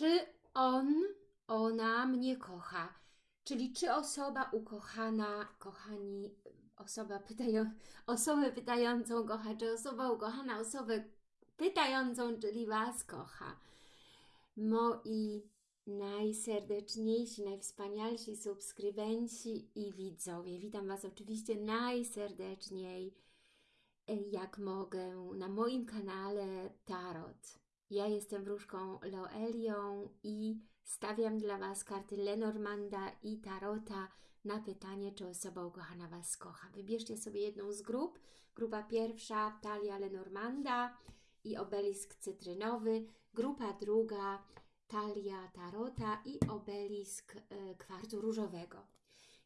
Czy on, ona mnie kocha? Czyli czy osoba ukochana, kochani, osoba pytają, osobę pytającą kocha, czy osoba ukochana osobę pytającą, czyli Was kocha. Moi najserdeczniejsi, najwspanialsi subskrybenci i widzowie. Witam Was oczywiście najserdeczniej, jak mogę, na moim kanale Tarot. Ja jestem wróżką Loelią i stawiam dla Was karty Lenormanda i Tarota na pytanie, czy osoba ukochana Was kocha. Wybierzcie sobie jedną z grup. Grupa pierwsza, Talia Lenormanda i obelisk cytrynowy. Grupa druga, talia tarota i obelisk e, kwarcu różowego.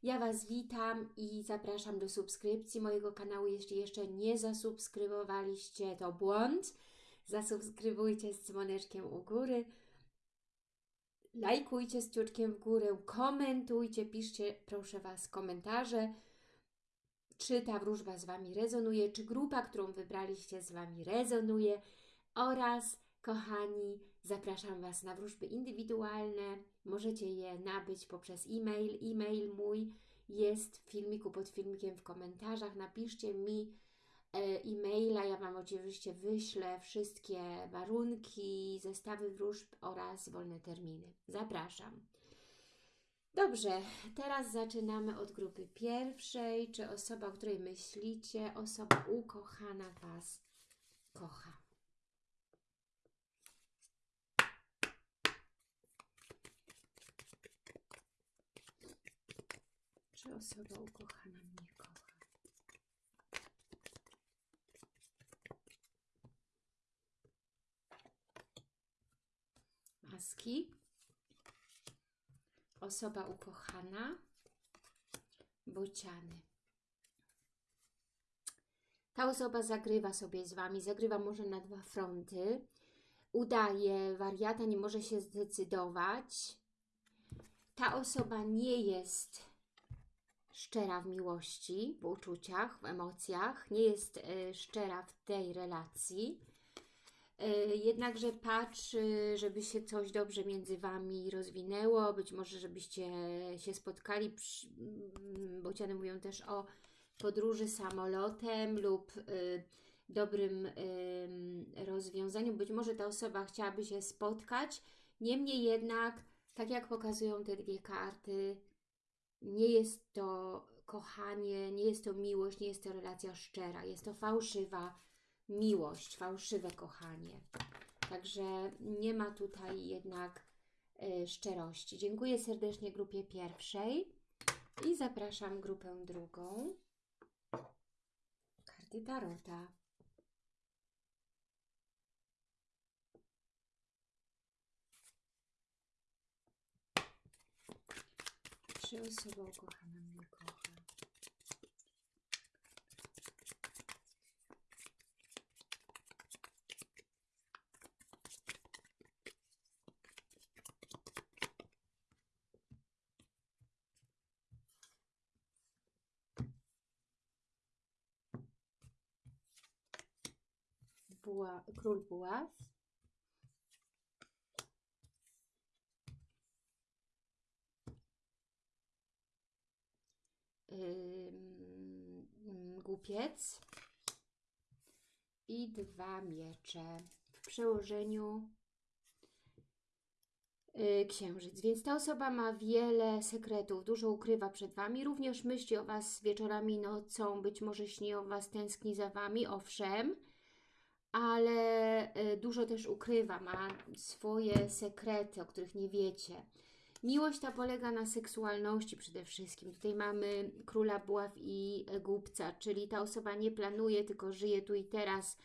Ja Was witam i zapraszam do subskrypcji mojego kanału. Jeśli jeszcze nie zasubskrybowaliście, to błąd. Zasubskrybujcie z dzwoneczkiem u góry. Lajkujcie z ciuczkiem w górę, komentujcie, piszcie proszę Was komentarze, czy ta wróżba z Wami rezonuje, czy grupa, którą wybraliście z Wami rezonuje oraz, kochani, zapraszam Was na wróżby indywidualne. Możecie je nabyć poprzez e-mail. E-mail mój jest w filmiku pod filmikiem w komentarzach. Napiszcie mi e-maila. Ja Wam oczywiście wyślę wszystkie warunki, zestawy wróżb oraz wolne terminy. Zapraszam. Dobrze, teraz zaczynamy od grupy pierwszej. Czy osoba, o której myślicie, osoba ukochana Was kocha? Czy osoba ukochana mnie kocha? Maski. Osoba ukochana. Bociany. Ta osoba zagrywa sobie z Wami, zagrywa może na dwa fronty. Udaje wariata, nie może się zdecydować. Ta osoba nie jest szczera w miłości, w uczuciach, w emocjach, nie jest y, szczera w tej relacji, jednakże patrzy, żeby się coś dobrze między Wami rozwinęło, być może żebyście się spotkali, mm, bociany mówią też o podróży samolotem lub y, dobrym rozwiązaniu, być może ta osoba chciałaby się spotkać, niemniej jednak, tak jak pokazują te dwie karty, nie jest to kochanie, nie jest to miłość, nie jest to relacja szczera. Jest to fałszywa miłość, fałszywe kochanie. Także nie ma tutaj jednak y, szczerości. Dziękuję serdecznie grupie pierwszej i zapraszam grupę drugą. Karty Tarota. Czy osoba ukochana Buła, król buław. Głupiec i dwa miecze w przełożeniu yy, księżyc. Więc ta osoba ma wiele sekretów, dużo ukrywa przed Wami, również myśli o Was wieczorami, nocą, być może śni o Was, tęskni za Wami, owszem, ale yy, dużo też ukrywa, ma swoje sekrety, o których nie wiecie. Miłość ta polega na seksualności przede wszystkim. Tutaj mamy króla buław i głupca, czyli ta osoba nie planuje, tylko żyje tu i teraz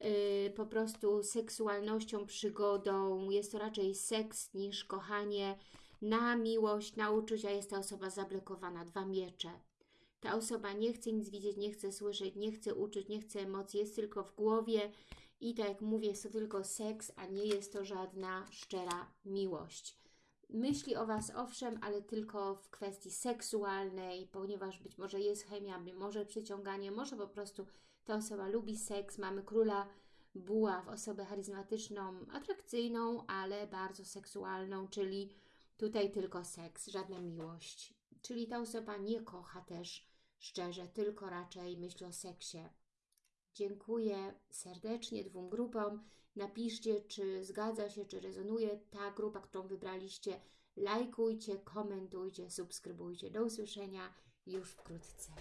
yy, po prostu seksualnością, przygodą. Jest to raczej seks niż kochanie na miłość, na uczucia. Jest ta osoba zablokowana. Dwa miecze. Ta osoba nie chce nic widzieć, nie chce słyszeć, nie chce uczyć, nie chce emocji, jest tylko w głowie i tak jak mówię, jest to tylko seks, a nie jest to żadna szczera miłość myśli o Was owszem, ale tylko w kwestii seksualnej, ponieważ być może jest chemia, może przyciąganie, może po prostu ta osoba lubi seks, mamy króla buła w osobę charyzmatyczną, atrakcyjną, ale bardzo seksualną, czyli tutaj tylko seks, żadna miłość. Czyli ta osoba nie kocha też szczerze, tylko raczej myśli o seksie. Dziękuję serdecznie dwóm grupom. Napiszcie, czy zgadza się, czy rezonuje ta grupa, którą wybraliście. Lajkujcie, komentujcie, subskrybujcie. Do usłyszenia już wkrótce.